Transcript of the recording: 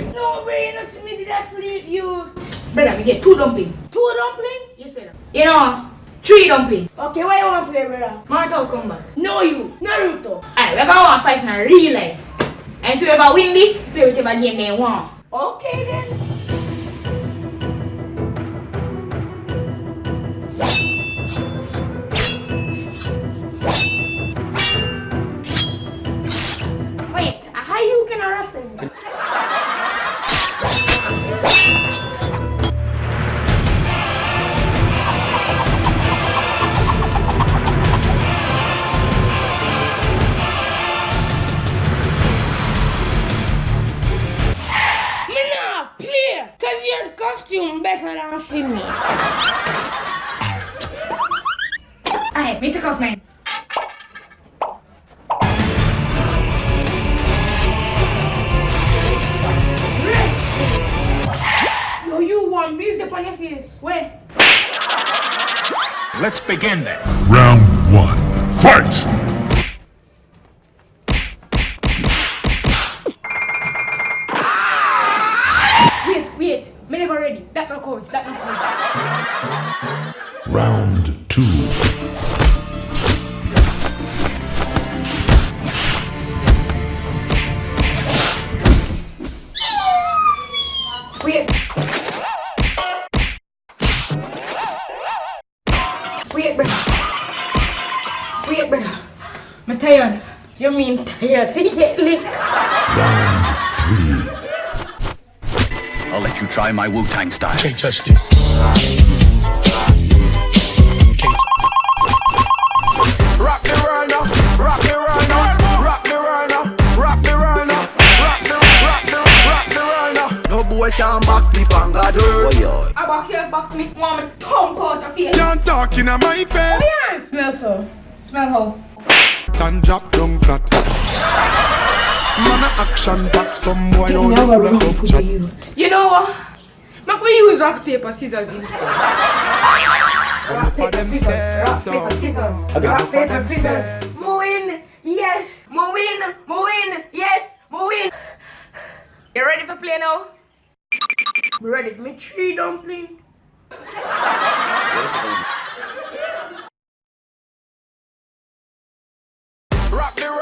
game? No way, no see me did I sleep you. Brother, we get two dumpling. Two dumpling? Yes, brother. You know, three dumpling. Okay, why you want to play, brother? Mortal Kombat. No you, Naruto. Alright, we're gonna fight in real life. And so whoever win this, play whichever game they want. Okay then. Play, cause your costume better than for me. Alright, me take off mine. Yo, you want me zip on your face? Where? Let's begin then. Round one. Fight! Wait. Me never ready. That not count. That not count. Round two. Wait. Wait, brother. Wait, brother. I'm tired. You mean tired? Fi get lick. Round I'll let you try my Wu Tang style. Can't touch this. Rock the world now, rock the world now, rock the world now, rock the world now, rock the, rock the, rock the world now. No boy can box me from God Oh. I box yours, box me. Want me thump out your face. Can't talk in my face. Oh, Yeah, smell so. Smell how? And drop down flat action back some boy on the floor of chat. You. know what? Make we use rock, paper, scissors instead. rock, paper, scissors. Rock, paper, scissors. Rock, paper, scissors. Moin, yes. Moin, Moin, yes. Moin. You ready for play now? We ready for me tree dumpling. rock the